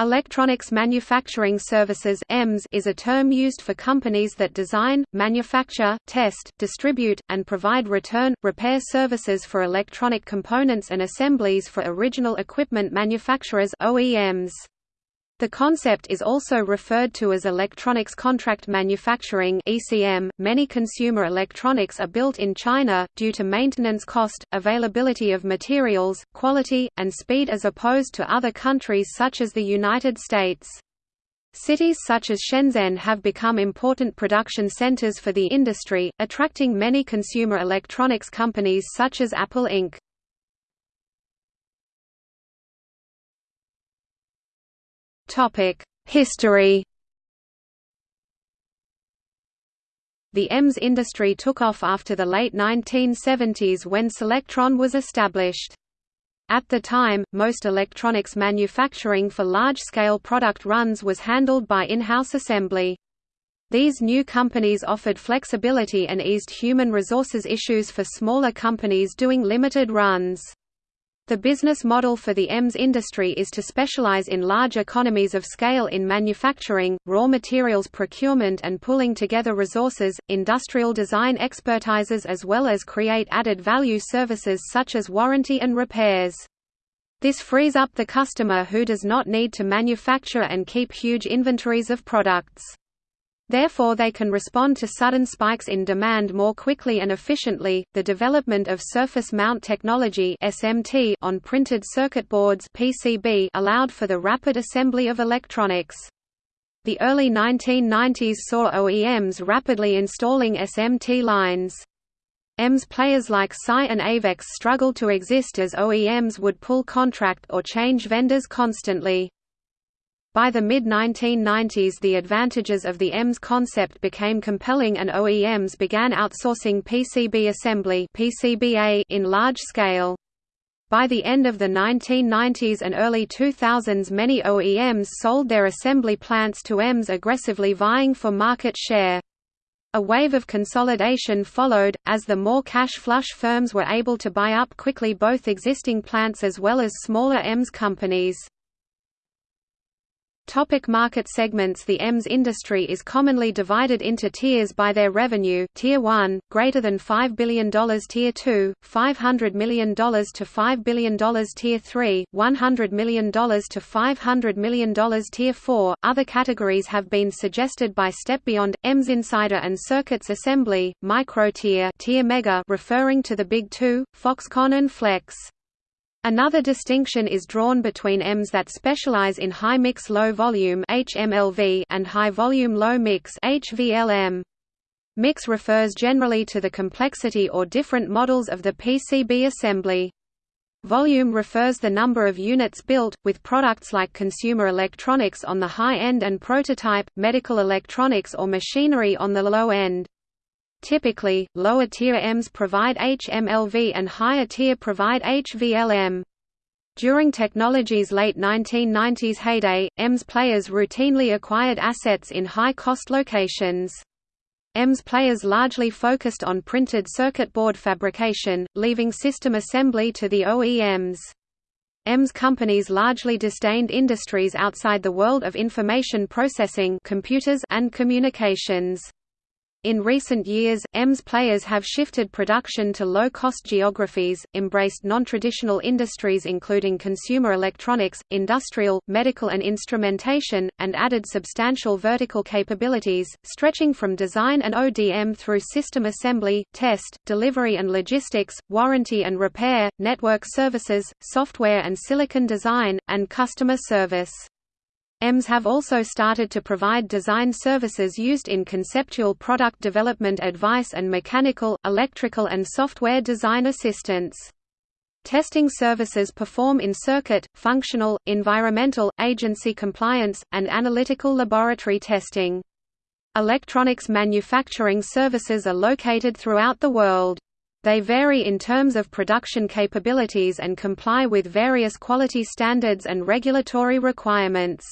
Electronics Manufacturing Services is a term used for companies that design, manufacture, test, distribute, and provide return, repair services for electronic components and assemblies for original equipment manufacturers OEMs. The concept is also referred to as electronics contract manufacturing (ECM). Many consumer electronics are built in China due to maintenance cost, availability of materials, quality, and speed as opposed to other countries such as the United States. Cities such as Shenzhen have become important production centers for the industry, attracting many consumer electronics companies such as Apple Inc. History The EMS industry took off after the late 1970s when Solectron was established. At the time, most electronics manufacturing for large-scale product runs was handled by in-house assembly. These new companies offered flexibility and eased human resources issues for smaller companies doing limited runs. The business model for the EMS industry is to specialize in large economies of scale in manufacturing, raw materials procurement and pulling together resources, industrial design expertises as well as create added value services such as warranty and repairs. This frees up the customer who does not need to manufacture and keep huge inventories of products. Therefore, they can respond to sudden spikes in demand more quickly and efficiently. The development of surface mount technology (SMT) on printed circuit boards (PCB) allowed for the rapid assembly of electronics. The early 1990s saw OEMs rapidly installing SMT lines. EMS players like SCI and Avex struggled to exist as OEMs would pull contract or change vendors constantly. By the mid-1990s the advantages of the EMS concept became compelling and OEMs began outsourcing PCB assembly in large scale. By the end of the 1990s and early 2000s many OEMs sold their assembly plants to EMS aggressively vying for market share. A wave of consolidation followed, as the more cash-flush firms were able to buy up quickly both existing plants as well as smaller EMS companies. Topic market segments The EMS industry is commonly divided into tiers by their revenue Tier 1, greater than $5 billion Tier 2, $500 million to $5 billion Tier 3, $100 million to $500 million Tier 4. Other categories have been suggested by Step Beyond, EMS Insider and Circuits Assembly, Micro Tier, tier Mega referring to the Big Two, Foxconn and Flex. Another distinction is drawn between EMS that specialize in high mix low volume HMLV and high volume low mix HVLM. Mix refers generally to the complexity or different models of the PCB assembly. Volume refers the number of units built, with products like consumer electronics on the high end and prototype, medical electronics or machinery on the low end. Typically, lower tier EMS provide HMLV and higher tier provide HVLM. During technology's late 1990s heyday, EMS players routinely acquired assets in high-cost locations. EMS players largely focused on printed circuit board fabrication, leaving system assembly to the OEMs. EMS companies largely disdained industries outside the world of information processing computers and communications. In recent years, EMS players have shifted production to low-cost geographies, embraced non-traditional industries including consumer electronics, industrial, medical and instrumentation, and added substantial vertical capabilities, stretching from design and ODM through system assembly, test, delivery and logistics, warranty and repair, network services, software and silicon design, and customer service. EMS have also started to provide design services used in conceptual product development advice and mechanical, electrical and software design assistance. Testing services perform in circuit, functional, environmental, agency compliance, and analytical laboratory testing. Electronics manufacturing services are located throughout the world. They vary in terms of production capabilities and comply with various quality standards and regulatory requirements.